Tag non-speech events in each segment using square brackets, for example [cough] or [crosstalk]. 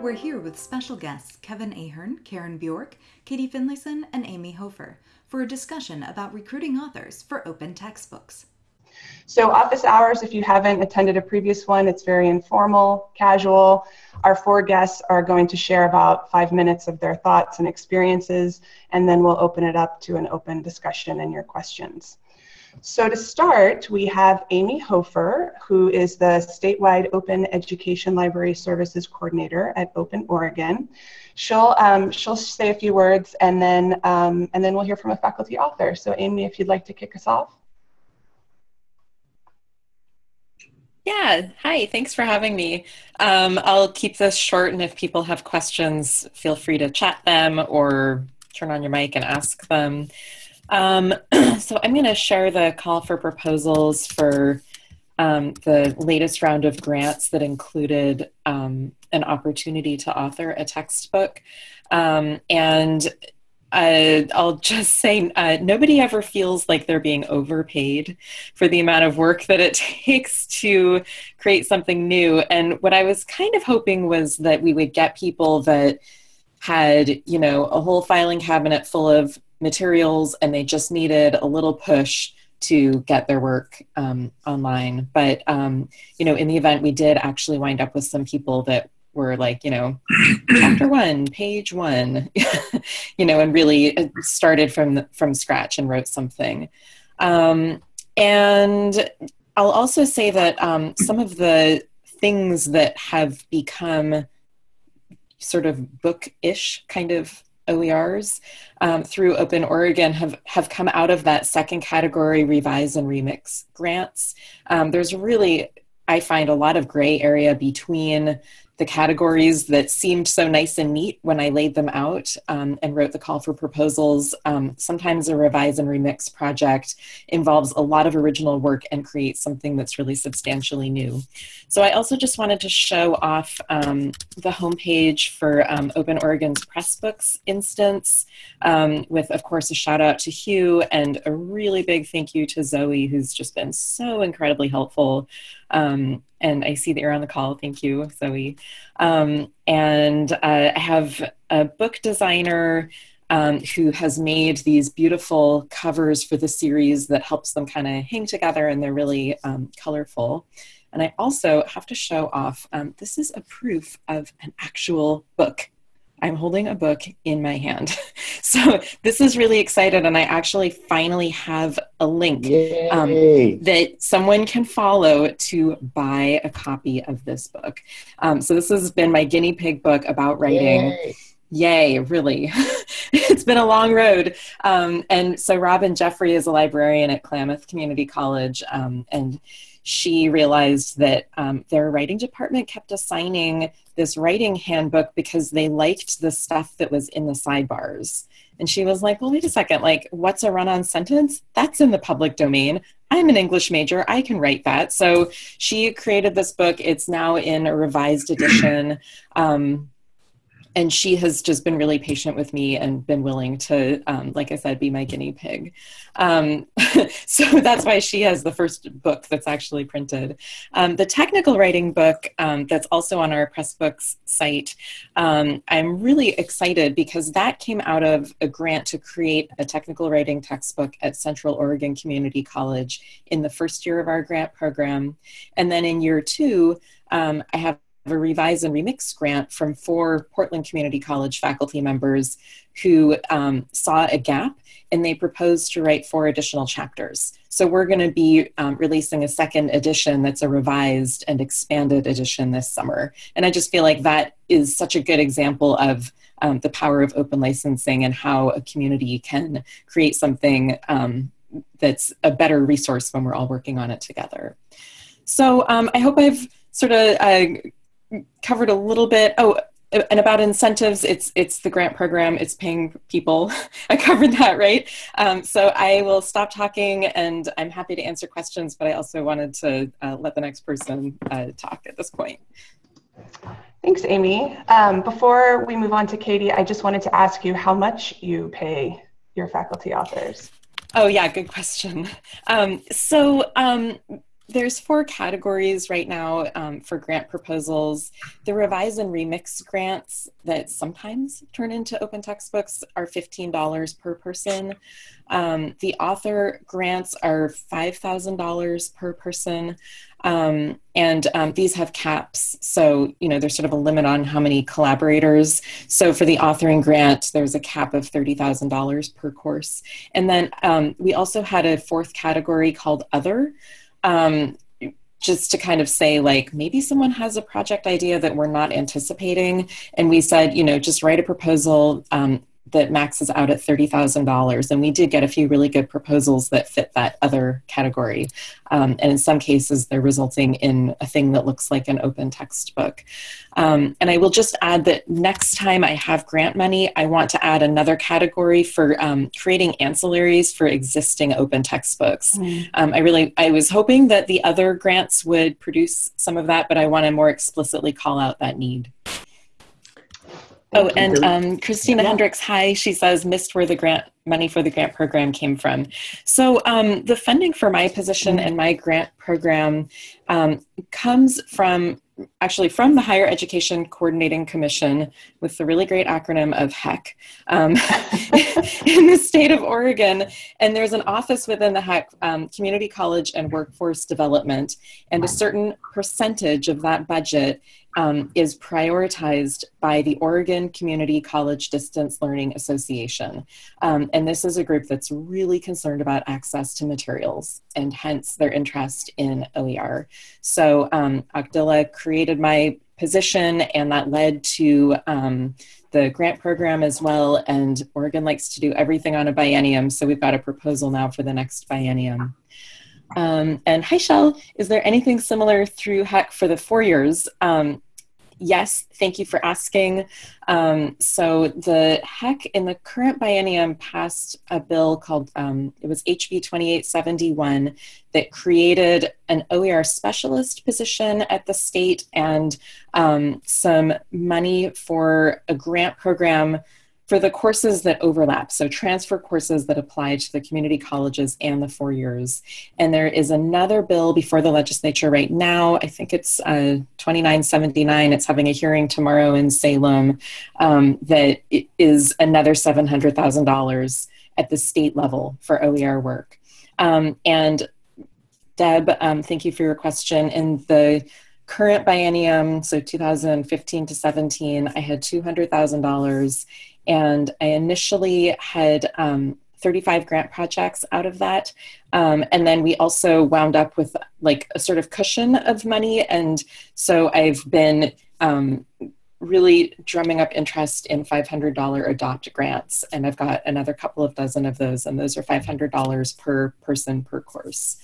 We're here with special guests Kevin Ahern, Karen Bjork, Katie Finlayson, and Amy Hofer for a discussion about recruiting authors for open textbooks. So office hours, if you haven't attended a previous one, it's very informal, casual. Our four guests are going to share about five minutes of their thoughts and experiences, and then we'll open it up to an open discussion and your questions. So to start, we have Amy Hofer, who is the statewide Open Education Library Services Coordinator at Open Oregon. She'll um, she'll say a few words, and then um, and then we'll hear from a faculty author. So Amy, if you'd like to kick us off. Yeah, hi, thanks for having me. Um, I'll keep this short, and if people have questions, feel free to chat them or turn on your mic and ask them. Um, [clears throat] so I'm going to share the call for proposals for um, the latest round of grants that included um, an opportunity to author a textbook. Um, and uh, I'll just say uh, nobody ever feels like they're being overpaid for the amount of work that it [laughs] takes to create something new. And what I was kind of hoping was that we would get people that had, you know, a whole filing cabinet full of materials and they just needed a little push to get their work um, online. But, um, you know, in the event, we did actually wind up with some people that were like, you know, chapter one, page one, [laughs] you know, and really uh, started from from scratch and wrote something. Um, and I'll also say that um, some of the things that have become sort of book-ish kind of OERs um, through Open Oregon have, have come out of that second category revise and remix grants. Um, there's really, I find, a lot of gray area between the categories that seemed so nice and neat when I laid them out um, and wrote the call for proposals. Um, sometimes a revise and remix project involves a lot of original work and creates something that's really substantially new. So I also just wanted to show off um, the homepage for um, Open Oregon's Pressbooks instance um, with, of course, a shout out to Hugh and a really big thank you to Zoe, who's just been so incredibly helpful um, and I see that you're on the call. Thank you, Zoe. Um, and uh, I have a book designer um, who has made these beautiful covers for the series that helps them kind of hang together and they're really um, colorful. And I also have to show off, um, this is a proof of an actual book I'm holding a book in my hand. [laughs] so this is really excited, and I actually finally have a link um, that someone can follow to buy a copy of this book. Um, so this has been my guinea pig book about writing. Yay, Yay really. [laughs] it's been a long road. Um, and so Robin Jeffrey is a librarian at Klamath Community College, um, and she realized that um, their writing department kept assigning this writing handbook because they liked the stuff that was in the sidebars. And she was like, well, wait a second, like, what's a run on sentence? That's in the public domain. I'm an English major. I can write that. So she created this book. It's now in a revised edition. Um, and she has just been really patient with me and been willing to, um, like I said, be my guinea pig. Um, [laughs] so that's why she has the first book that's actually printed. Um, the technical writing book um, that's also on our Pressbooks site, um, I'm really excited because that came out of a grant to create a technical writing textbook at Central Oregon Community College in the first year of our grant program. And then in year two, um, I have a revise and remix grant from four Portland Community College faculty members who um, saw a gap and they proposed to write four additional chapters. So we're going to be um, releasing a second edition that's a revised and expanded edition this summer. And I just feel like that is such a good example of um, the power of open licensing and how a community can create something um, that's a better resource when we're all working on it together. So um, I hope I've sort of uh, covered a little bit. Oh, and about incentives, it's it's the grant program. It's paying people. [laughs] I covered that, right? Um, so I will stop talking, and I'm happy to answer questions. But I also wanted to uh, let the next person uh, talk at this point. Thanks, Amy. Um, before we move on to Katie, I just wanted to ask you how much you pay your faculty authors. Oh yeah, good question. Um, so um, there's four categories right now um, for grant proposals. The revise and remix grants that sometimes turn into open textbooks are $15 per person. Um, the author grants are $5,000 per person. Um, and um, these have caps. So, you know, there's sort of a limit on how many collaborators. So, for the authoring grant, there's a cap of $30,000 per course. And then um, we also had a fourth category called Other. Um, just to kind of say like maybe someone has a project idea that we're not anticipating. And we said you know just write a proposal um, that maxes out at $30,000. And we did get a few really good proposals that fit that other category. Um, and in some cases, they're resulting in a thing that looks like an open textbook. Um, and I will just add that next time I have grant money, I want to add another category for um, creating ancillaries for existing open textbooks. Mm. Um, I really, I was hoping that the other grants would produce some of that, but I want to more explicitly call out that need. Oh, and um, Christina yeah. Hendricks, hi. She says, missed where the grant money for the grant program came from. So um, the funding for my position mm-hmm. and my grant program um, comes from actually from the Higher Education Coordinating Commission with the really great acronym of HEC um, [laughs] in the state of Oregon. And there's an office within the HEC, um, Community College and Workforce Development, and a certain percentage of that budget um, is prioritized by the Oregon Community College Distance Learning Association. Um, and this is a group that's really concerned about access to materials and hence their interest in OER. So um, created my position and that led to um, the grant program as well. And Oregon likes to do everything on a biennium. So we've got a proposal now for the next biennium. Um, and hi, Shell. Is there anything similar through HEC for the four years? Um, yes, thank you for asking. Um, so the HEC in the current biennium passed a bill called, um, it was HB 2871 that created an OER specialist position at the state and um, some money for a grant program for the courses that overlap, so transfer courses that apply to the community colleges and the four years. And there is another bill before the legislature right now. I think it's uh, 2979. It's having a hearing tomorrow in Salem um, that is another $700,000 at the state level for OER work. Um, and Deb, um, thank you for your question. In the current biennium, so 2015 to 17, I had $200,000 and I initially had um, 35 grant projects out of that. Um, and then we also wound up with like a sort of cushion of money. And so I've been um, really drumming up interest in $500 adopt grants. And I've got another couple of dozen of those, and those are $500 per person per course.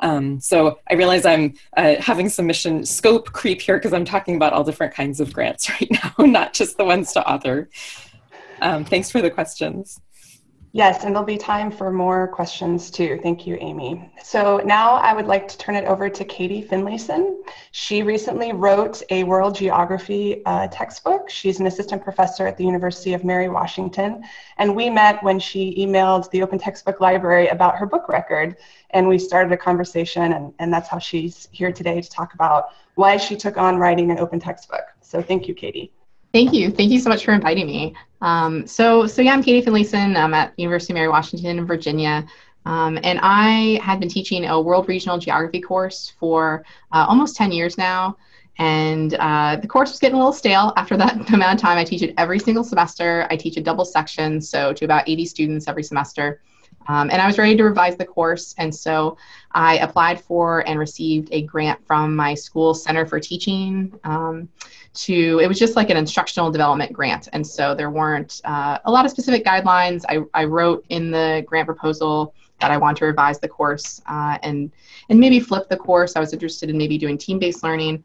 Um, so I realize I'm uh, having some mission scope creep here because I'm talking about all different kinds of grants [laughs] right now, not just the ones to author. Um, thanks for the questions. Yes, and there'll be time for more questions too. Thank you, Amy. So now I would like to turn it over to Katie Finlayson. She recently wrote a world geography uh, textbook. She's an assistant professor at the University of Mary Washington. And we met when she emailed the Open Textbook Library about her book record. And we started a conversation, and, and that's how she's here today to talk about why she took on writing an open textbook. So thank you, Katie. Thank you. Thank you so much for inviting me. Um, so, so yeah, I'm Katie Finlayson. I'm at University of Mary Washington in Virginia. Um, and I had been teaching a world regional geography course for uh, almost 10 years now. And uh, the course was getting a little stale after that [laughs] amount of time. I teach it every single semester. I teach a double section, so to about 80 students every semester. Um, and I was ready to revise the course. And so I applied for and received a grant from my school Center for Teaching. Um, to it was just like an instructional development grant. And so there weren't uh, a lot of specific guidelines. I, I wrote in the grant proposal that i want to revise the course uh, and and maybe flip the course. I was interested in maybe doing team-based learning.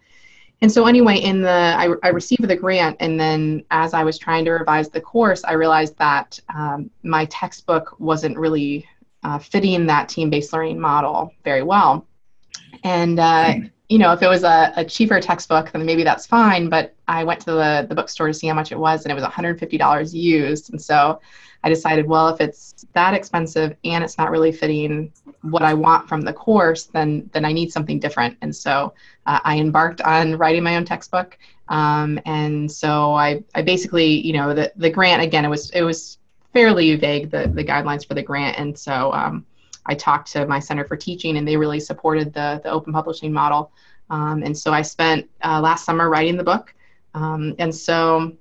And so anyway in the I, I received the grant and then as i was trying to revise the course i realized that um, my textbook wasn't really uh, fitting that team-based learning model very well. And uh, you know, if it was a, a cheaper textbook, then maybe that's fine. But I went to the, the bookstore to see how much it was, and it was $150 used. And so I decided, well, if it's that expensive and it's not really fitting what I want from the course, then then I need something different. And so uh, I embarked on writing my own textbook. Um, and so I, I basically, you know, the, the grant again, it was it was fairly vague the the guidelines for the grant, and so um, I talked to my Center for Teaching, and they really supported the the open publishing model. Um, and so I spent uh, last summer writing the book, um, and so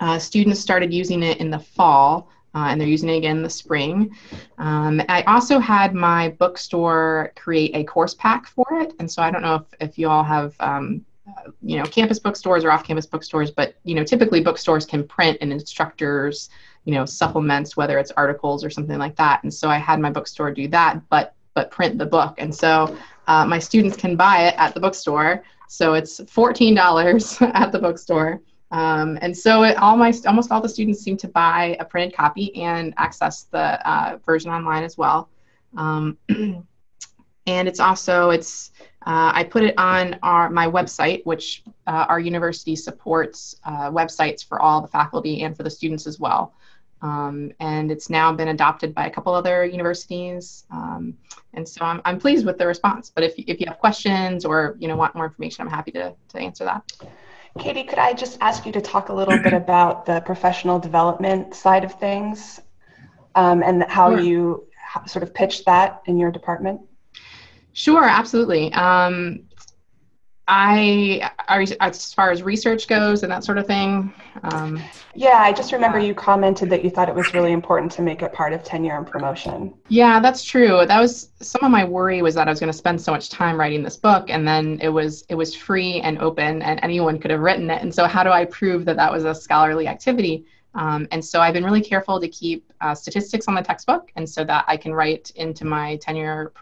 uh, students started using it in the fall uh, and they're using it again in the spring. Um, I also had my bookstore create a course pack for it, and so I don't know if, if you all have um, uh, you know campus bookstores or off-campus bookstores, but you know typically bookstores can print an instructor's you know supplements, whether it's articles or something like that. And so I had my bookstore do that, but but print the book, and so uh, my students can buy it at the bookstore. So it's fourteen dollars [laughs] at the bookstore. Um, and so it, all my, almost all the students seem to buy a printed copy and access the uh, version online as well. Um, [clears throat] and it's also, it's, uh, I put it on our, my website, which uh, our university supports uh, websites for all the faculty and for the students as well. Um, and it's now been adopted by a couple other universities. Um, and so I'm, I'm pleased with the response. But if, if you have questions or you know want more information, I'm happy to, to answer that. Katie, could I just ask you to talk a little bit about the professional development side of things um, and how sure. you sort of pitch that in your department? Sure, absolutely. Um, I, as far as research goes and that sort of thing. Um, yeah, I just remember you commented that you thought it was really important to make it part of tenure and promotion. Yeah, that's true. That was some of my worry was that I was going to spend so much time writing this book, and then it was it was free and open, and anyone could have written it. And so, how do I prove that that was a scholarly activity? Um, and so I've been really careful to keep uh, statistics on the textbook, and so that I can write into my tenure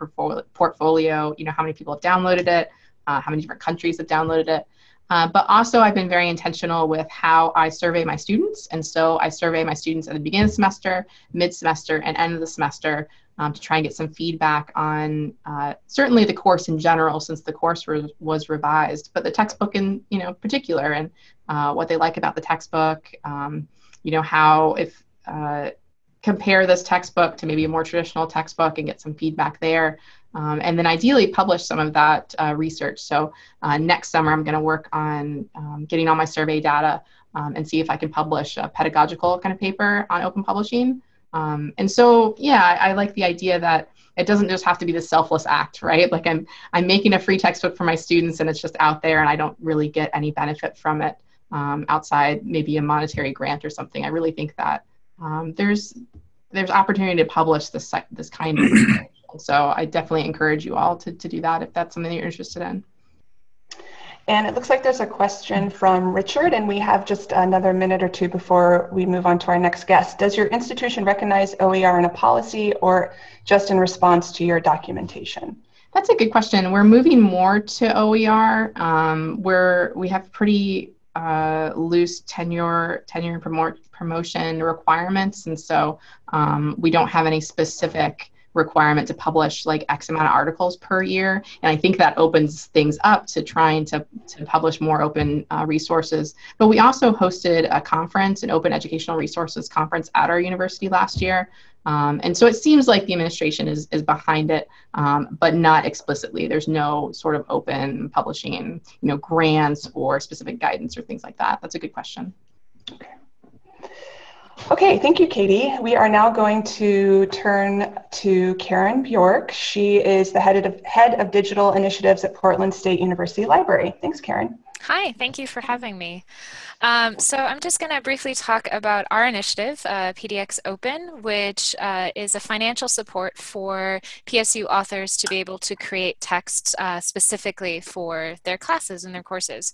portfolio, you know, how many people have downloaded it, uh, how many different countries have downloaded it. Uh, but also, I've been very intentional with how I survey my students. And so I survey my students at the beginning of the semester, mid semester, and end of the semester um, to try and get some feedback on uh, certainly the course in general, since the course re- was revised, but the textbook in you know particular, and uh, what they like about the textbook. Um, you know how if uh, compare this textbook to maybe a more traditional textbook and get some feedback there. Um, and then ideally publish some of that uh, research. So uh, next summer, I'm going to work on um, getting all my survey data um, and see if I can publish a pedagogical kind of paper on open publishing. Um, and so, yeah, I, I, like the idea that it doesn't just have to be the selfless act, right? Like I'm, I'm making a free textbook for my students and it's just out there and I don't really get any benefit from it um, outside maybe a monetary grant or something. I really think that um, there's, there's opportunity to publish this, this kind of [clears throat] so I definitely encourage you all to, to do that if that's something you're interested in. And it looks like there's a question from Richard, and we have just another minute or two before we move on to our next guest. Does your institution recognize OER in a policy or just in response to your documentation? That's a good question. We're moving more to OER. Um, where we have pretty uh, loose tenure tenure and promotion requirements, and so um, we don't have any specific requirement to publish like X amount of articles per year. And I think that opens things up to trying to, to publish more open uh, resources. But we also hosted a conference, an open educational resources conference at our university last year. Um, and so it seems like the administration is, is behind it, um, but not explicitly. There's no sort of open publishing, you know, grants or specific guidance or things like that. That's a good question. Okay. Thank you, Katie. We are now going to turn to Karen Bjork. She is the head of, head of digital initiatives at Portland State University Library. Thanks, Karen. Hi, thank you for having me. Um, so I'm just going to briefly talk about our initiative, uh, PDX Open, which uh, is a financial support for PSU authors to be able to create texts uh, specifically for their classes and their courses.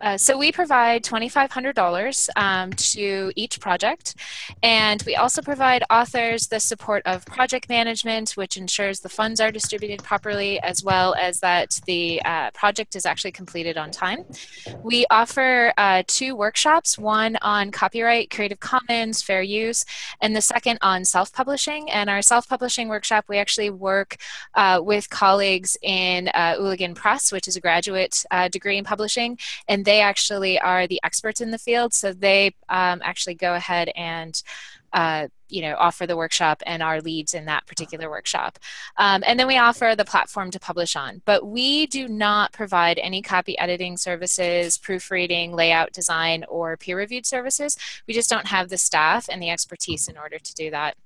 Uh, so we provide $2,500 um, to each project, and we also provide authors the support of project management, which ensures the funds are distributed properly, as well as that the uh, project is actually completed on time. We offer uh, two workshops, one on copyright, Creative Commons, fair use, and the second on self-publishing. And our self-publishing workshop, we actually work uh, with colleagues in uh, Ooligan Press, which is a graduate uh, degree in publishing, and they actually are the experts in the field, so they um, actually go ahead and uh, you know, offer the workshop and our leads in that particular workshop. Um, and then we offer the platform to publish on. But we do not provide any copy editing services, proofreading, layout design, or peer-reviewed services. We just don't have the staff and the expertise in order to do that.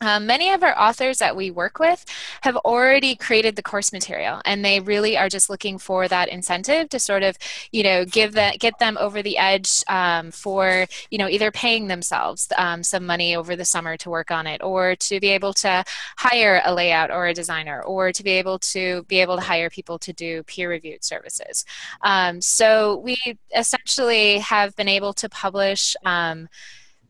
Um, many of our authors that we work with have already created the course material and they really are just looking for that incentive to sort of you know give that get them over the edge um, for you know either paying themselves um, some money over the summer to work on it or to be able to hire a layout or a designer or to be able to be able to hire people to do peer reviewed services. Um, so we essentially have been able to publish um,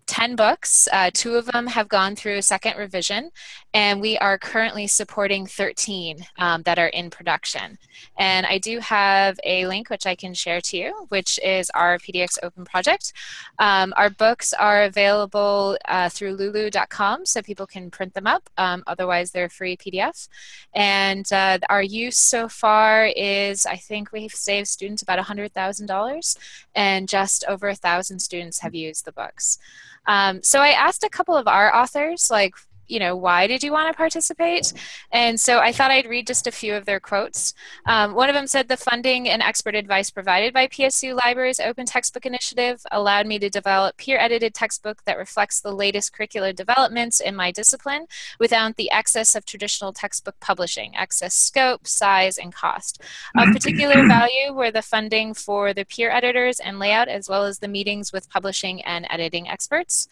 10 books. Uh, two of them have gone through a second revision, and we are currently supporting 13 um, that are in production. And I do have a link which I can share to you, which is our PDX Open project. Um, our books are available uh, through lulu.com, so people can print them up. Um, otherwise, they're free PDF. And uh, our use so far is, I think we've saved students about $100,000, and just over a thousand students have used the books. Um, so I asked a couple of our authors, like, you know, why did you want to participate? And so I thought I'd read just a few of their quotes. Um, one of them said, the funding and expert advice provided by PSU Libraries Open Textbook Initiative allowed me to develop peer-edited textbook that reflects the latest curricular developments in my discipline without the excess of traditional textbook publishing, excess scope, size, and cost. Of particular [clears throat] value were the funding for the peer editors and layout, as well as the meetings with publishing and editing experts.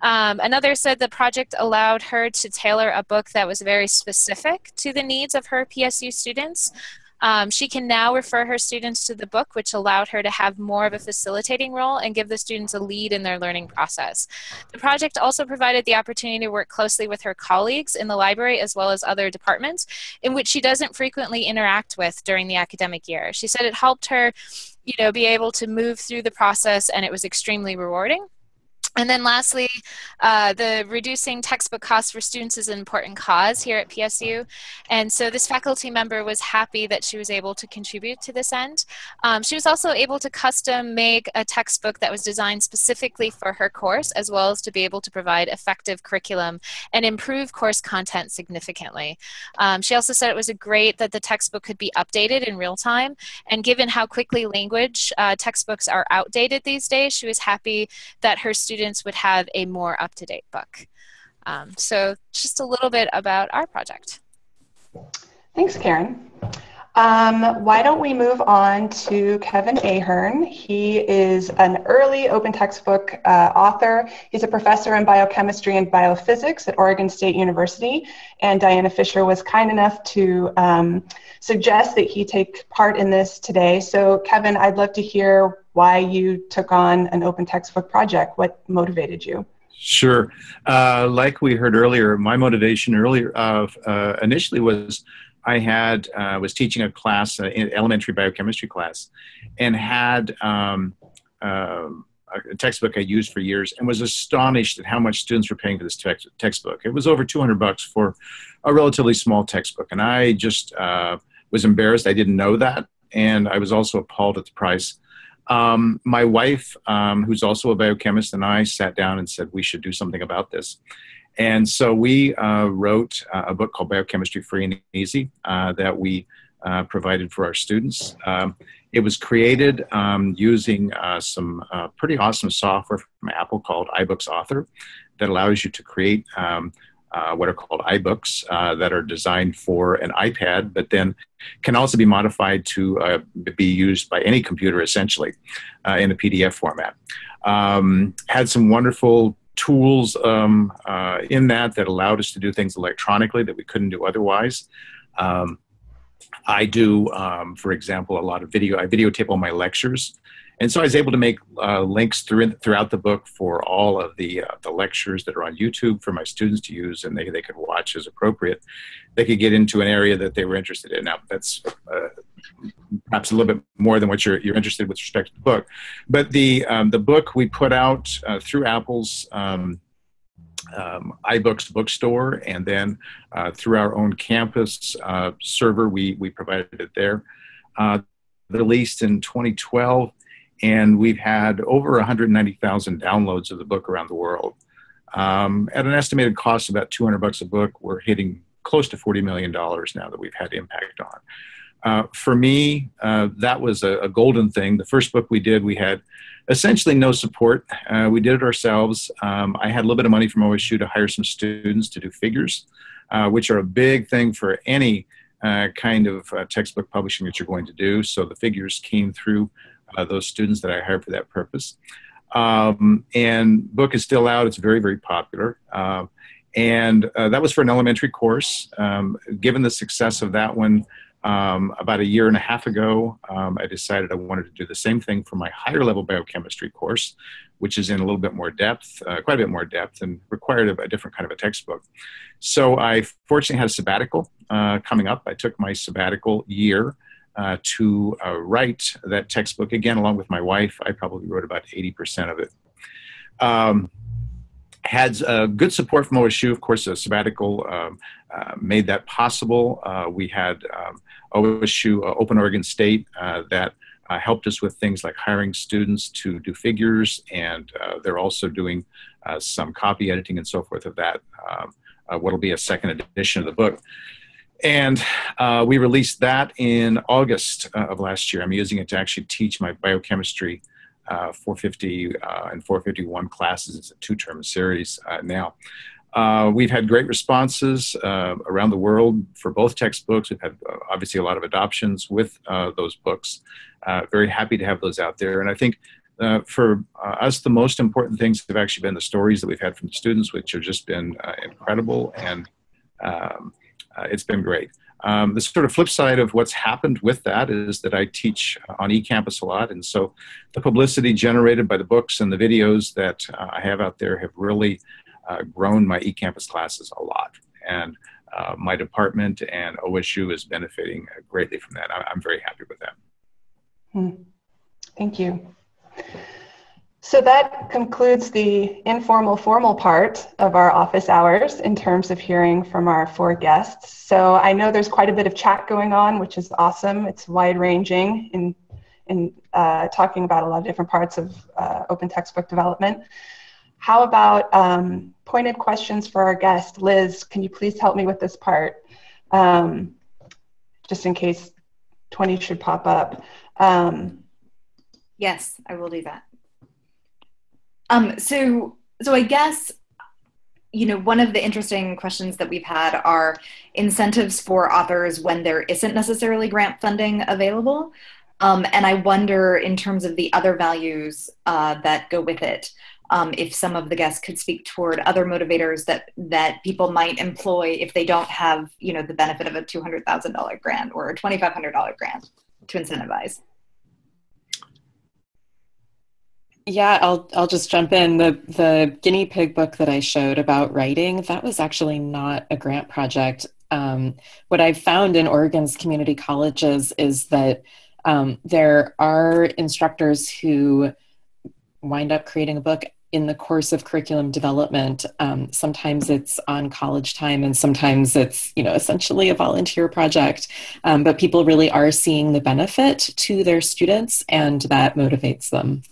Um, another said the project allowed her to tailor a book that was very specific to the needs of her PSU students. Um, she can now refer her students to the book, which allowed her to have more of a facilitating role and give the students a lead in their learning process. The project also provided the opportunity to work closely with her colleagues in the library as well as other departments in which she doesn't frequently interact with during the academic year. She said it helped her you know, be able to move through the process and it was extremely rewarding. And then lastly, uh, the reducing textbook costs for students is an important cause here at PSU. And so this faculty member was happy that she was able to contribute to this end. Um, she was also able to custom make a textbook that was designed specifically for her course, as well as to be able to provide effective curriculum and improve course content significantly. Um, she also said it was great that the textbook could be updated in real time. And given how quickly language uh, textbooks are outdated these days, she was happy that her students students would have a more up-to-date book. Um, so just a little bit about our project. Thanks, Karen. Um, why don't we move on to Kevin Ahern? He is an early open textbook uh, author. He's a professor in biochemistry and biophysics at Oregon State University, and Diana Fisher was kind enough to um, suggest that he take part in this today. So, Kevin, I'd love to hear why you took on an open textbook project. What motivated you? Sure. Uh, like we heard earlier, my motivation earlier uh, uh, initially was I had uh, was teaching a class, uh, elementary biochemistry class, and had um, um, a textbook I used for years, and was astonished at how much students were paying for this text textbook. It was over 200 bucks for a relatively small textbook, and I just uh, was embarrassed. I didn't know that, and I was also appalled at the price. Um, my wife, um, who's also a biochemist, and I sat down and said we should do something about this. And so we uh, wrote uh, a book called Biochemistry Free and Easy uh, that we uh, provided for our students. Um, it was created um, using uh, some uh, pretty awesome software from Apple called iBooks Author that allows you to create um, uh, what are called iBooks uh, that are designed for an iPad, but then can also be modified to uh, be used by any computer essentially uh, in a PDF format. Um, had some wonderful tools um, uh, in that that allowed us to do things electronically that we couldn't do otherwise. Um, I do, um, for example, a lot of video. I videotape all my lectures and so I was able to make uh, links through, throughout the book for all of the, uh, the lectures that are on YouTube for my students to use and they, they could watch as appropriate. They could get into an area that they were interested in. Now, that's uh, perhaps a little bit more than what you're, you're interested with respect to the book. But the, um, the book we put out uh, through Apple's um, um, iBooks bookstore, and then uh, through our own campus uh, server, we, we provided it there. Released in 2012, and we've had over 190,000 downloads of the book around the world. Um, at an estimated cost of about 200 bucks a book, we're hitting close to $40 million now that we've had impact on. Uh, for me, uh, that was a, a, golden thing. The first book we did, we had essentially no support. Uh, we did it ourselves. Um, I had a little bit of money from OSU to hire some students to do figures, uh, which are a big thing for any uh, kind of uh, textbook publishing that you're going to do. So the figures came through those students that I hired for that purpose. Um, and book is still out. It's very, very popular. Um, and that was for an elementary course. Um, given the success of that one, um, about a year and a half ago, um, I decided I wanted to do the same thing for my higher level biochemistry course, which is in a little bit more depth, uh, quite a bit more depth, and required a, a, different kind of a textbook. So I fortunately had a sabbatical uh, coming up. I took my sabbatical year uh, to uh, write that textbook again, along with my wife. I probably wrote about 80% of it. Um, had uh, good support from OSU, of course, a sabbatical um, uh, made that possible. Uh, we had um, OSU, uh, Open Oregon State, uh, that uh, helped us with things like hiring students to do figures, and they're also doing some copy editing and so forth of that. Um, what'll be a second edition of the book. And uh, we released that in August uh, of last year. I'm using it to actually teach my biochemistry uh, 450 and 451 classes. It's a two-term series now. Uh, we've had great responses uh, around the world for both textbooks. We've had uh, obviously a lot of adoptions with uh, those books. Uh, very happy to have those out there. And I think uh, for us, the most important things have actually been the stories that we've had from the students, which have just been incredible. And um, it's been great. Um, the sort of flip side of what's happened with that is that I teach on eCampus a lot. And so the publicity generated by the books and the videos that I have out there have really uh, grown my eCampus classes a lot. And uh, my department and OSU is benefiting greatly from that. I, am very happy with that. Hmm. Thank you. So that concludes the informal formal part of our office hours in terms of hearing from our four guests. So I know there's quite a bit of chat going on, which is awesome. It's wide ranging in, in uh, talking about a lot of different parts of uh, open textbook development. How about um, pointed questions for our guest? Liz, can you please help me with this part? Um, just in case 20 should pop up. Um, yes, I will do that. Um, so, so I guess, you know, one of the interesting questions that we've had are incentives for authors when there isn't necessarily grant funding available. Um, and I wonder, in terms of the other values uh, that go with it, um, if some of the guests could speak toward other motivators that that people might employ if they don't have you know the benefit of a $200000 grant or a $2500 grant to incentivize yeah i'll i'll just jump in. The the guinea pig book that i showed about writing that was actually not a grant project. Um, what i've found in oregon's community colleges is that um, there are instructors who wind up creating a book in the course of curriculum development. Um, sometimes it's on college time and sometimes it's you know essentially a volunteer project. Um, but people really are seeing the benefit to their students and that motivates them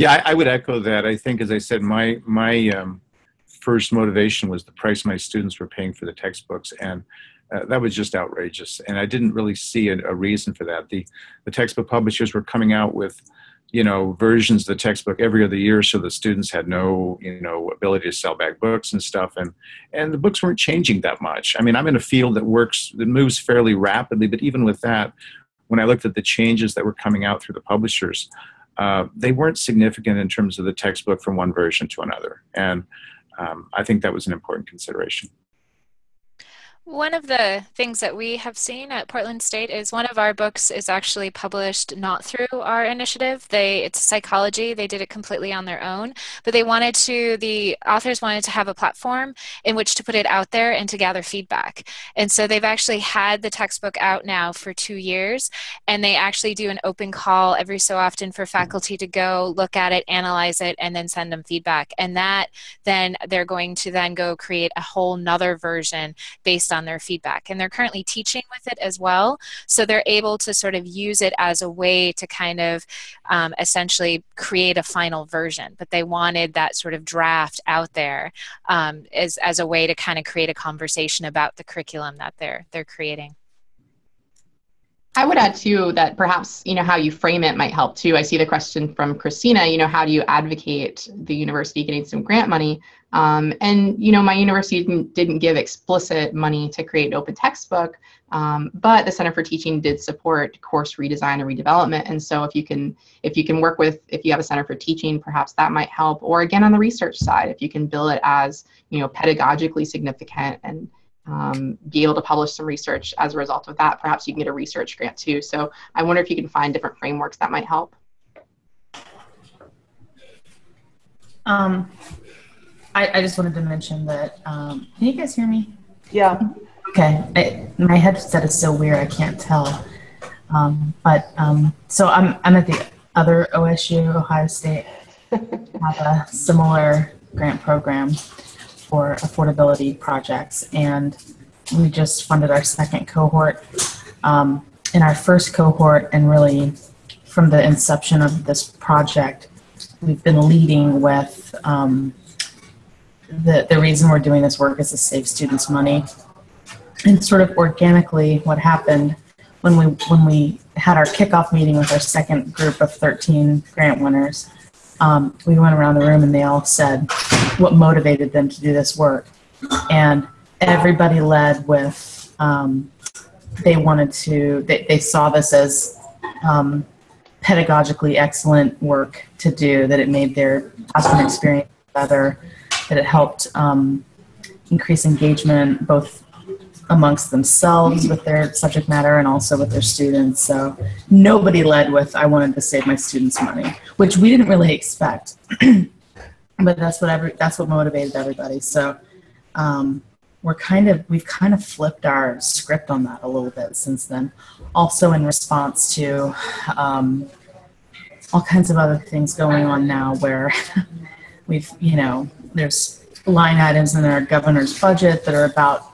yeah i, I would echo that. I think as i said my my um, first motivation was the price my students were paying for the textbooks and uh, that was just outrageous. And i didn't really see a, a reason for that. The the textbook publishers were coming out with you know versions of the textbook every other year so the students had no you know ability to sell back books and stuff and and the books weren't changing that much. I mean i'm in a field that works that moves fairly rapidly but even with that when i looked at the changes that were coming out through the publishers uh, they weren't significant in terms of the textbook from one version to another. And um, i think that was an important consideration One of the things that we have seen at Portland State is one of our books is actually published not through our initiative. They it's psychology. They did it completely on their own, but they wanted to the authors wanted to have a platform in which to put it out there and to gather feedback. And so they've actually had the textbook out now for 2 years and they actually do an open call every so often for faculty to go look at it, analyze it and then send them feedback. And that then they're going to then go create a whole nother version based on on their feedback. And they're currently teaching with it as well. So they're able to sort of use it as a way to kind of um, essentially create a final version. But they wanted that sort of draft out there um, as, as a way to kind of create a conversation about the curriculum that they're, they're creating. I would add too that perhaps you know how you frame it might help too. I see the question from Christina. You know, how do you advocate the university getting some grant money? Um, and you know, my university didn't, didn't, give explicit money to create an open textbook, um, but the Center for Teaching did support course redesign and redevelopment. And so, if you can, if you can work with, if you have a Center for Teaching, perhaps that might help. Or again, on the research side, if you can bill it as you know pedagogically significant and um, be able to publish some research as a result of that. Perhaps you can get a research grant too. So I wonder if you can find different frameworks that might help. Um, I, I just wanted to mention that. Um, can you guys hear me? Yeah. Okay. I, my headset is so weird. I can't tell. Um, but um, so I'm I'm at the other OSU, Ohio State, have a similar grant program for affordability projects. And we just funded our second cohort. Um, in our first cohort, and really from the inception of this project, we've been leading with um, the, the reason we're doing this work is to save students money. And sort of organically, what happened when we when we had our kickoff meeting with our second group of 13 grant winners um, we went around the room and they all said what motivated them to do this work. And everybody led with um, they wanted to, they, they saw this as um, pedagogically excellent work to do, that it made their classroom experience better, that it helped um, increase engagement both amongst themselves with their subject matter and also with their students. So nobody led with, I wanted to save my students money, which we didn't really expect. [clears throat] but that's what every, that's what motivated everybody. So um, we're kind of, we've kind of flipped our script on that a little bit since then. Also in response to um, all kinds of other things going on now where [laughs] we've, you know, there's line items in our governor's budget that are about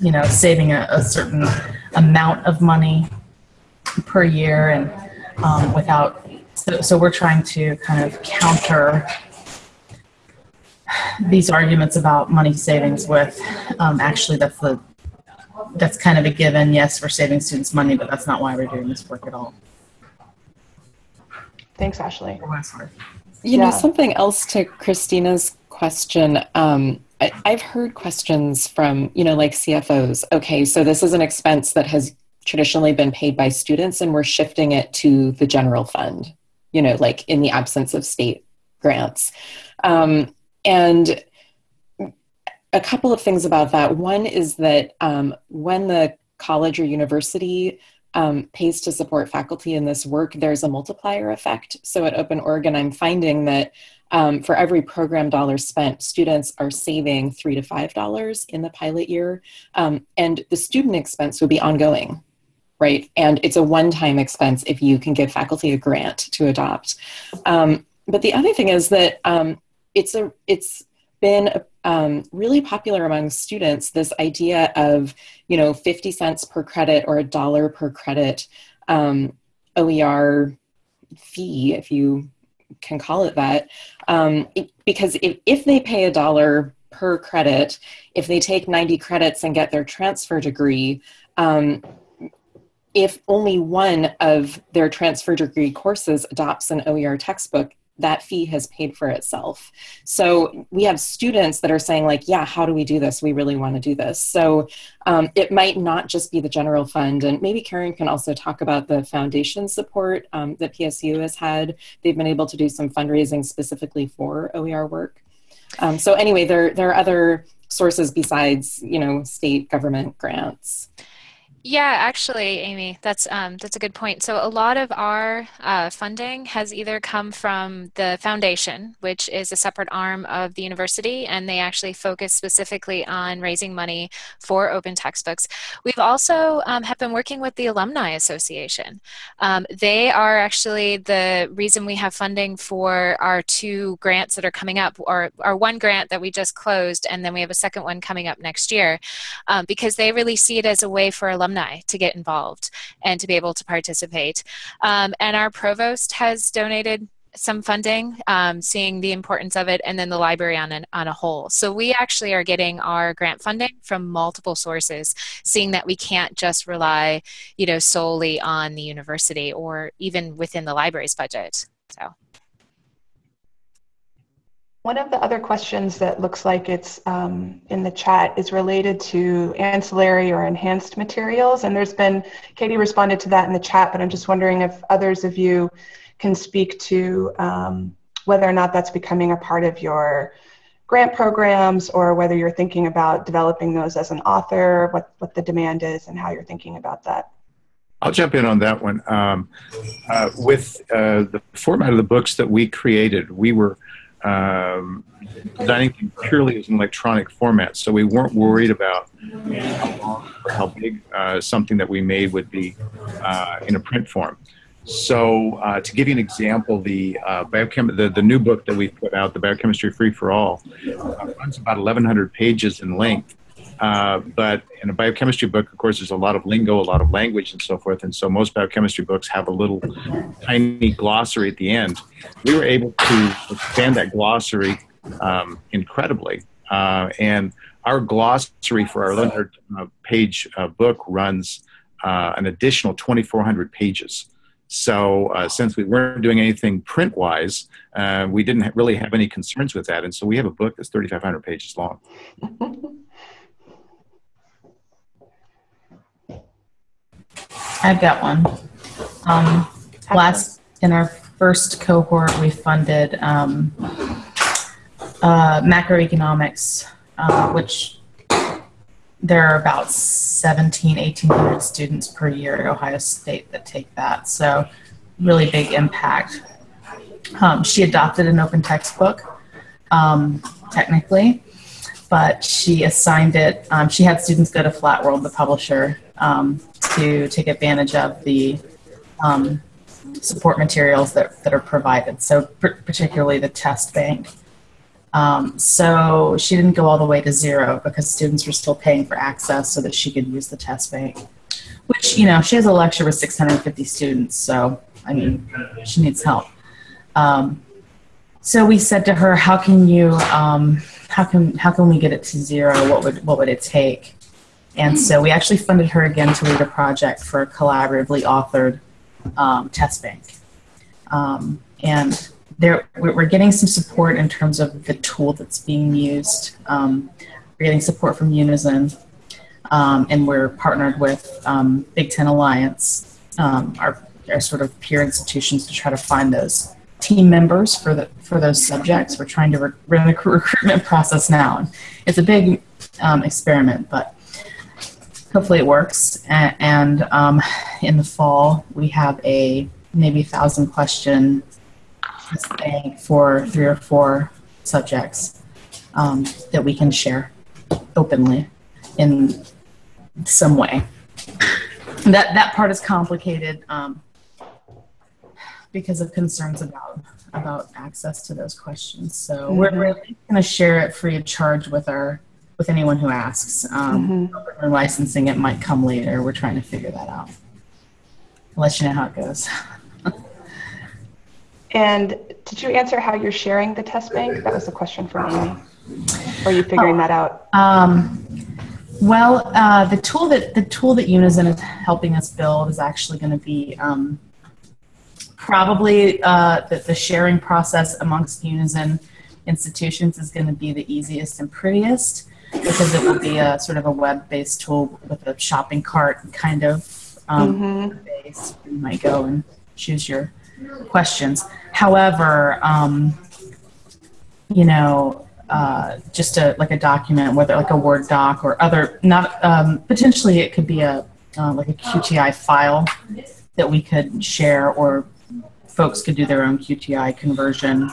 you know, saving a, a certain amount of money per year and um, without, so, so we're trying to kind of counter these arguments about money savings with um, actually that's the that's kind of a given. Yes we're saving students money but that's not why we're doing this work at all. Thanks ashley. You know something else to christina's question um, I, I've heard questions from, you know, like CFOs. Okay, so this is an expense that has traditionally been paid by students and we're shifting it to the general fund, you know, like in the absence of state grants. Um, and a couple of things about that. One is that um, when the college or university um, pays to support faculty in this work, there's a multiplier effect. So at Open Oregon, I'm finding that um, for every program dollar spent, students are saving three to five dollars in the pilot year, um, and the student expense would be ongoing, right? And it's a one-time expense if you can give faculty a grant to adopt. Um, but the other thing is that um, it's a it's been um, really popular among students this idea of you know 50 cents per credit or a dollar per credit um, OER fee if you can call it that um, it, because if, if they pay a dollar per credit if they take 90 credits and get their transfer degree um, if only one of their transfer degree courses adopts an oer textbook that fee has paid for itself. So we have students that are saying, like, yeah, how do we do this? We really want to do this. So um, it might not just be the general fund. And maybe Karen can also talk about the foundation support um, that PSU has had. They've been able to do some fundraising specifically for OER work. Um, so anyway, there, there are other sources besides, you know, state government grants? Yeah, actually, Amy, that's um, that's a good point. So a lot of our uh, funding has either come from the foundation, which is a separate arm of the university, and they actually focus specifically on raising money for open textbooks. We've also um, have been working with the Alumni Association. Um, they are actually the reason we have funding for our two grants that are coming up, or our one grant that we just closed, and then we have a second one coming up next year, um, because they really see it as a way for alumni alumni to get involved and to be able to participate. Um, and our provost has donated some funding, um, seeing the importance of it, and then the library on, an, on a whole. So we actually are getting our grant funding from multiple sources, seeing that we can't just rely, you know, solely on the university or even within the library's budget. So. One of the other questions that looks like it's um, in the chat is related to ancillary or enhanced materials. And there's been, Katie responded to that in the chat, but I'm just wondering if others of you can speak to um, whether or not that's becoming a part of your grant programs or whether you're thinking about developing those as an author, what, what the demand is and how you're thinking about that. I'll jump in on that one. Um, uh, with uh, the format of the books that we created, we were um, designing purely as an electronic format. So we weren't worried about how big uh, something that we made would be uh, in a print form. So uh, to give you an example, the, uh, biochem- the, the new book that we put out, the Biochemistry Free for All, uh, runs about 1,100 pages in length. Uh, but in a biochemistry book, of course, there's a lot of lingo, a lot of language, and so forth. And so most biochemistry books have a little tiny glossary at the end. We were able to expand that glossary um, incredibly. Uh, and our glossary for our 100 uh, page uh, book runs uh, an additional 2,400 pages. So uh, since we weren't doing anything print wise, uh, we didn't really have any concerns with that. And so we have a book that's 3,500 pages long. [laughs] I've got one. Um, last in our first cohort, we funded um, uh, macroeconomics, uh, which there are about 17, 1800 students per year at Ohio State that take that. So really big impact. Um, she adopted an open textbook, um, technically, but she assigned it. Um, she had students go to Flat World, the publisher, um, to take advantage of the um, support materials that, that are provided. So particularly the test bank. Um, so she didn't go all the way to zero because students were still paying for access so that she could use the test bank. Which, you know, she has a lecture with 650 students, so, I mean, she needs help. Um, so we said to her, how can you, um, how can, how can we get it to zero? What would, what would it take? And so we actually funded her again to lead a project for a collaboratively authored um, test bank. Um, and there, we're getting some support in terms of the tool that's being used. Um, we're getting support from Unizin, um, and we're partnered with um, Big Ten Alliance, um, our, our sort of peer institutions, to try to find those team members for the for those subjects. We're trying to run the [laughs] recruitment process now. It's a big experiment, but hopefully it works. And, and um, in the fall, we have a maybe thousand question bank for three or four subjects um, that we can share openly in some way. That that part is complicated um, because of concerns about about access to those questions. So mm-hmm. we're, we're going to share it free of charge with our with anyone who asks. Um, mm-hmm. Licensing it might come later. We're trying to figure that out. I'll let you know how it goes. [laughs] and did you answer how you're sharing the test bank? That was a question from Amy. Or are you figuring oh, that out? Um, well, uh, the tool that the tool that Unizin is helping us build is actually going to be um, probably uh, the, the sharing process amongst Unizin institutions is going to be the easiest and prettiest because it will be a sort of a web-based tool with a shopping cart kind of um, mm-hmm. base. You might go and choose your questions. However, um, you know, uh, just a like a document, whether like a Word doc or other, not um, potentially it could be a uh, like a QTI file that we could share, or folks could do their own QTI conversion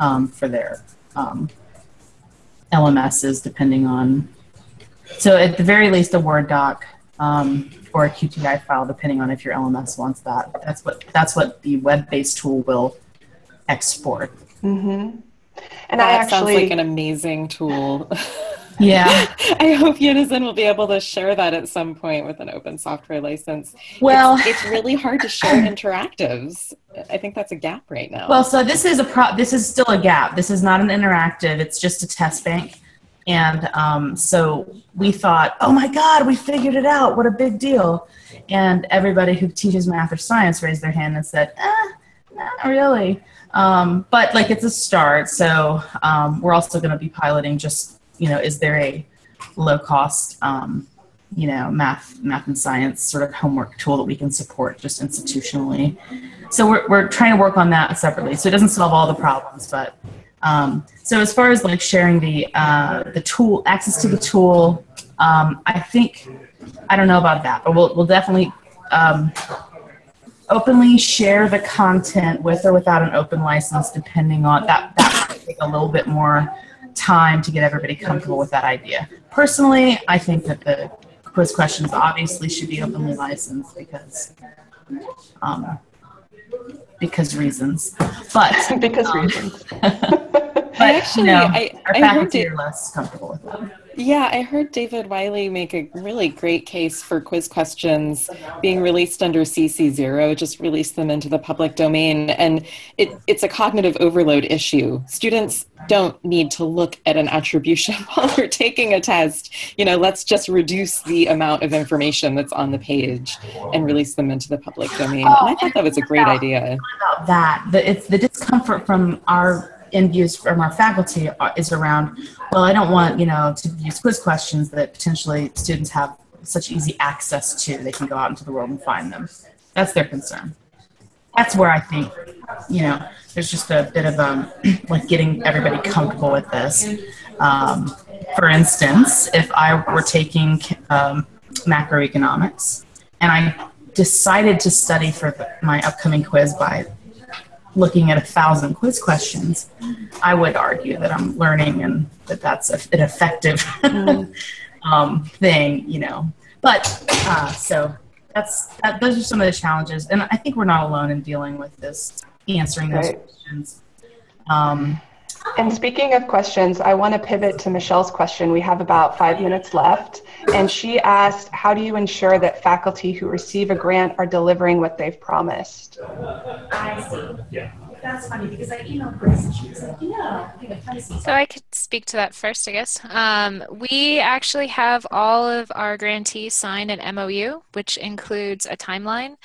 um, for their um, LMSs, depending on. So at the very least, a Word doc um, or a QTI file, depending on if your LMS wants that. That's what that's what the web-based tool will export. Mm-hmm. And that I actually sounds like an amazing tool. [laughs] Yeah. [laughs] I hope Unizin will be able to share that at some point with an open software license. Well, it's, it's really hard to share [clears throat] interactives. I think that's a gap right now. Well, so this is a pro. This is still a gap. This is not an interactive. It's just a test bank. And um, so we thought, oh my God, we figured it out. What a big deal. And everybody who teaches math or science raised their hand and said, eh, not really. Um, but like it's a start. So um, we're also going to be piloting just, you know, is there a low cost, um, you know, math, math and science sort of homework tool that we can support just institutionally. So we're, we're trying to work on that separately. So it doesn't solve all the problems, but um, so as far as like sharing the uh, the tool, access to the tool, um, I think I don't know about that, but we'll we'll definitely um, openly share the content with or without an open license, depending on that. That might take a little bit more time to get everybody comfortable with that idea. Personally, I think that the quiz questions obviously should be openly licensed because um, because reasons, but [laughs] because um, reasons. [laughs] but actually, you know, I- our I faculty are less comfortable with that. Yeah, I heard David Wiley make a really great case for quiz questions being released under CC0, just release them into the public domain. And it, it's a cognitive overload issue. Students don't need to look at an attribution [laughs] while they're taking a test. You know, let's just reduce the amount of information that's on the page and release them into the public domain. And I thought that was a great idea. about that. The, it's the discomfort from our end views from our faculty is around, well, I don't want, you know, to use quiz questions that potentially students have such easy access to. They can go out into the world and find them. That's their concern. That's where I think, you know, there's just a bit of um, [clears throat] like getting everybody comfortable with this. Um, for instance, if I were taking um, macroeconomics and I decided to study for the, my upcoming quiz by looking at a thousand quiz questions, I would argue that I'm learning and that that's a, an effective [laughs] um, thing, you know. But uh, so that's that, those are some of the challenges, and I think we're not alone in dealing with this, answering those Right. questions. Um, And speaking of questions, I want to pivot to Michelle's question. We have about five minutes left. And she asked, How do you ensure that faculty who receive a grant are delivering what they've promised? I see. Yeah. That's funny because I emailed Grace and she was like, yeah, I think a Pisces. So I could speak to that first, I guess. Um, we actually have all of our grantees sign an MOU, which includes a timeline.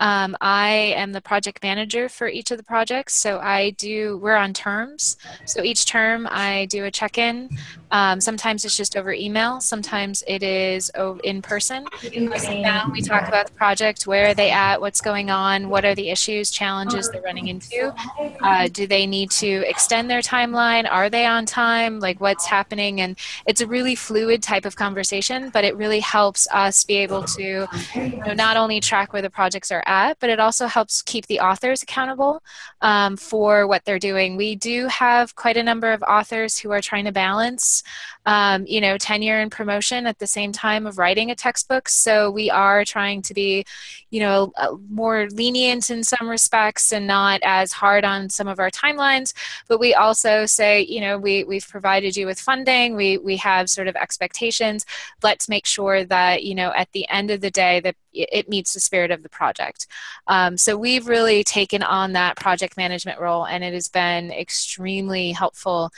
Um, I am the project manager for each of the projects, so I do. We're on terms, so each term I do a check-in. Um, sometimes it's just over email. Sometimes it is in person. We sit down, we talk about the project. Where are they at? What's going on? What are the issues, challenges they're running into? Uh, do they need to extend their timeline? Are they on time? Like what's happening? And it's a really fluid type of conversation, but it really helps us be able to you know, not only track where the projects are at, but it also helps keep the authors accountable um, for what they're doing. We do have quite a number of authors who are trying to balance, um, you know, tenure and promotion at the same time of writing a textbook. So we are trying to be, you know, uh, more lenient in some respects and not as hard on some of our timelines. But we also say, you know, we we've provided you with funding. We we have sort of expectations. Let's make sure that you know at the end of the day that it meets the spirit of the project. Um, so we've really taken on that project management role, and it has been extremely helpful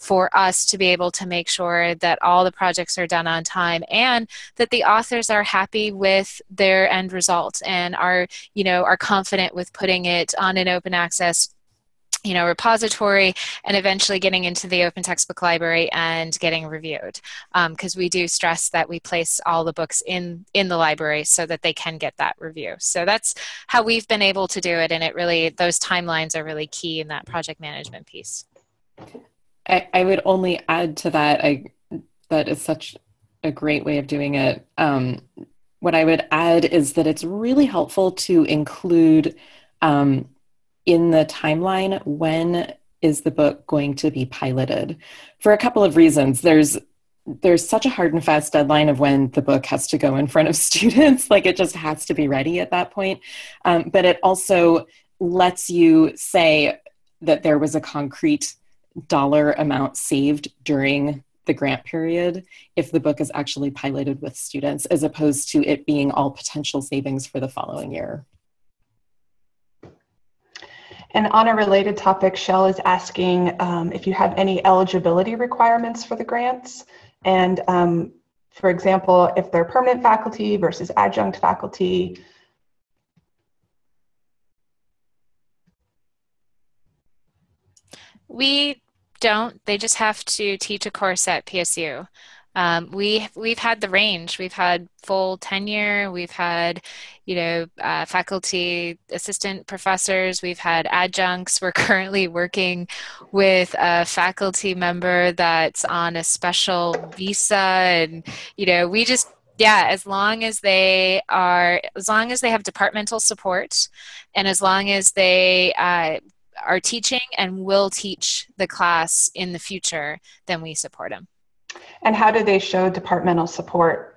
for us to be able to make sure that all the projects are done on time and that the authors are happy with their end result and are you know are confident with putting it on an open access you know repository and eventually getting into the open textbook library and getting reviewed because we do stress that we place all the books in in the library so that they can get that review so that's how we've been able to do it and it really those timelines are really key in that project management piece I, I would only add to that. I that is such a great way of doing it. Um, what I would add is that it's really helpful to include um, in the timeline when is the book going to be piloted? For a couple of reasons. There's there's such a hard and fast deadline of when the book has to go in front of [laughs] students. Like it just has to be ready at that point. Um, but it also lets you say that there was a concrete dollar amount saved during the grant period if the book is actually piloted with students as opposed to it being all potential savings for the following year and on a related topic, Shell is asking um, if you have any eligibility requirements for the grants. And um, for example, if they're permanent faculty versus adjunct faculty. We don't. They just have to teach a course at PSU. Um, we we've had the range. We've had full tenure. We've had, you know, uh, faculty assistant professors. We've had adjuncts. We're [laughs] currently working with a faculty member that's on a special visa, and you know, we just yeah, as long as they are, as long as they have departmental support, and as long as they uh, are teaching and will teach the class in the future, then we support them. And how do they show departmental support?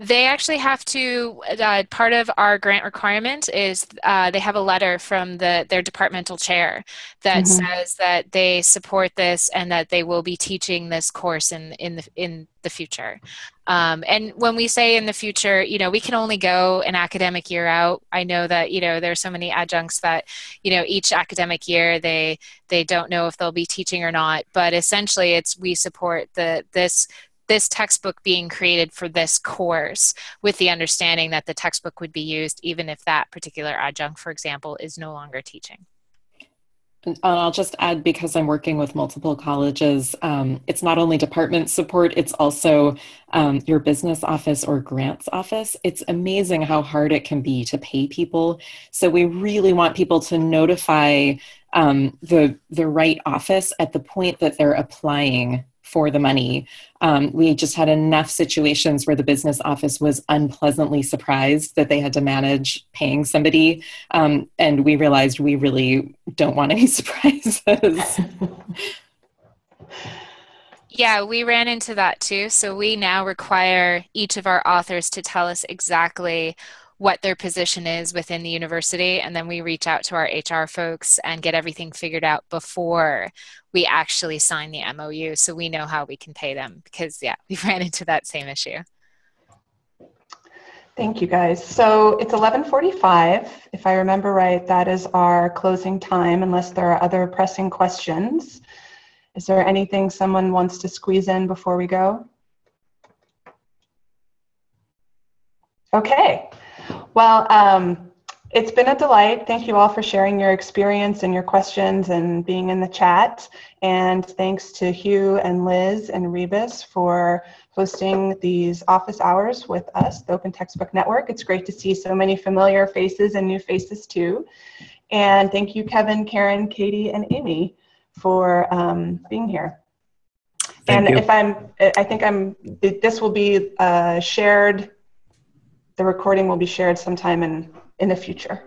They actually have to. Uh, part of our grant requirement is uh, they have a letter from the their departmental chair that mm-hmm. says that they support this and that they will be teaching this course in in the in the future. Um, and when we say in the future, you know, we can only go an academic year out. I know that you know there's so many adjuncts that you know each academic year they they don't know if they'll be teaching or not. But essentially, it's we support the this this textbook being created for this course with the understanding that the textbook would be used even if that particular adjunct, for example, is no longer teaching. And I'll just add because I'm working with multiple colleges, um, it's not only department support, it's also um, your business office or grants office. It's amazing how hard it can be to pay people. So we really want people to notify um, the, the right office at the point that they're applying for the money. Um, we just had enough situations where the business office was unpleasantly surprised that they had to manage paying somebody. Um, and we realized we really don't want any [laughs] surprises. Yeah, we ran into that too. So we now require each of our authors to tell us exactly what their position is within the university and then we reach out to our HR folks and get everything figured out before we actually sign the MOU so we know how we can pay them because yeah, [laughs] we ran into that same issue. Thank you guys. So it's 11:45 if I remember right that is our closing time unless there are other pressing questions. Is there anything someone wants to squeeze in before we go? Okay. Well, um, it's been a delight. Thank you all for sharing your experience and your questions and being in the chat. And thanks to Hugh and Liz and Rebus for hosting these office hours with us, the Open Textbook Network. It's great to see so many familiar faces and new faces too. And thank you, Kevin, Karen, Katie, and Amy for um, being here. Thank and you. if I'm, I think I'm, this will be uh, shared the recording will be shared sometime in, in the future.